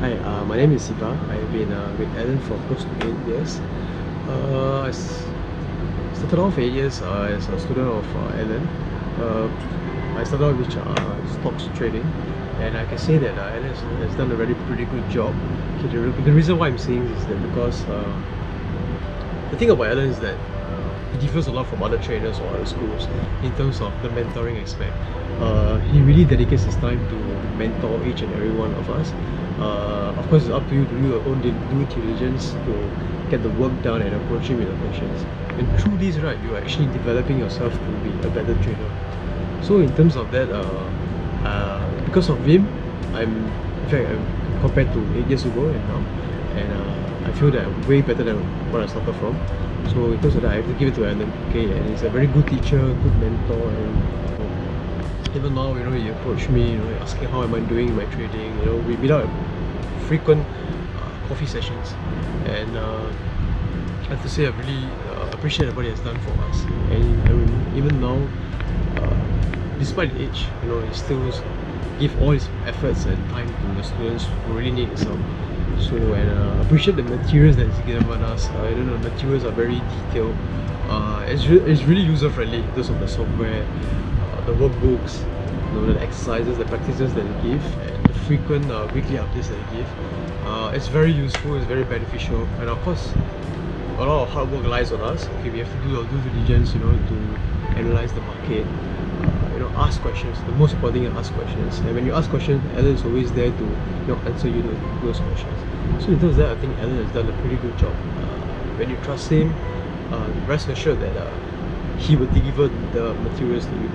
Hi, uh, my name is Siva. I've been uh, with Alan for close to 8 years. Uh, I started off 8 years uh, as a student of uh, Alan. Uh, I started off with uh, stocks trading and I can say that uh, Alan has, has done a very pretty good job. Okay, the, the reason why I'm saying this is that because uh, the thing about Alan is that he differs a lot from other trainers or other schools in terms of the mentoring aspect. Uh, he really dedicates his time to mentor each and every one of us. Uh, of course, it's up to you to do your own due diligence to get the work done and approach him with the questions. And through this, right, you're actually developing yourself to be a better trainer. So in terms of that, uh, uh, because of him, I'm in fact I'm compared to eight years ago and now, and uh, I feel that way better than what I started from. So because of that, I have to give it to Alan. Okay, and he's a very good teacher, good mentor, and even now, you know, he approached me, you know, asking how am I doing in my trading. You know, we meet up frequent uh, coffee sessions, and uh, I have to say I really uh, appreciate what he has done for us. And I mean, even now, uh, despite age, you know, he still give all his efforts and time to the students who really need his. So and uh, appreciate the materials that he's given us. Uh, you know, the materials are very detailed. Uh, it's, re it's really user friendly terms of the software, uh, the workbooks, you know, the exercises, the practices that they give, and the frequent uh, weekly updates that they give. Uh, it's very useful, it's very beneficial, and of course, a lot of hard work lies on us. Okay, we have to do our due diligence, you know, to analyze the market, you know, ask questions. The most important thing is ask questions. And when you ask questions, Alan is always there to you know answer you those questions. So in terms of that, I think Alan has done a pretty good job. Uh, when you trust him, uh, rest assured that uh, he will deliver the materials to you.